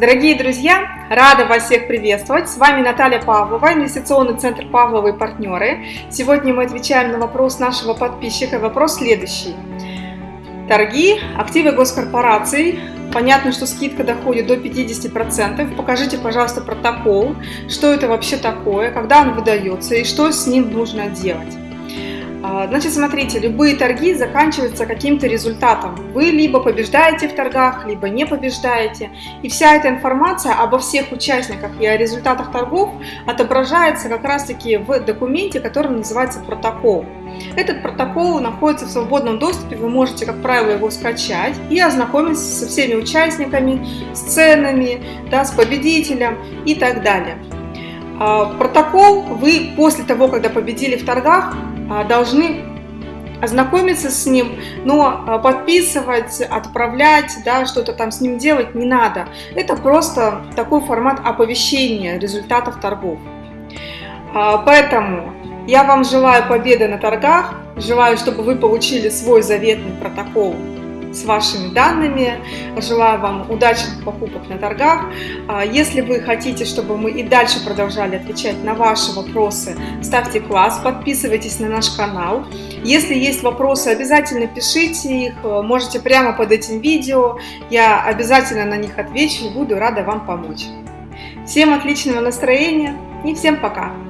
Дорогие друзья, рада вас всех приветствовать. С вами Наталья Павлова, инвестиционный центр Павлова и партнеры. Сегодня мы отвечаем на вопрос нашего подписчика. Вопрос следующий. Торги, активы госкорпораций. Понятно, что скидка доходит до 50%. Покажите, пожалуйста, протокол, что это вообще такое, когда он выдается и что с ним нужно делать. А, значит, смотрите, любые торги заканчиваются каким-то результатом. Вы либо побеждаете в торгах, либо не побеждаете. И вся эта информация обо всех участниках и о результатах торгов отображается как раз-таки в документе, который называется протокол. Этот протокол находится в свободном доступе, вы можете, как правило, его скачать и ознакомиться со всеми участниками, с ценами, да, с победителем и так далее. А, протокол вы после того, когда победили в торгах, должны ознакомиться с ним, но а, подписывать, отправлять, да, что-то там с ним делать не надо. Это просто такой формат оповещения результатов торгов. А, поэтому я вам желаю победы на торгах, желаю, чтобы вы получили свой заветный протокол с вашими данными. Желаю вам удачных покупок на торгах. А, если вы хотите, чтобы мы и дальше продолжали отвечать на ваши вопросы, ставьте класс, подписывайтесь на наш канал. Если есть вопросы, обязательно пишите их, можете прямо под этим видео. Я обязательно на них отвечу и буду рада вам помочь. Всем отличного настроения и всем пока!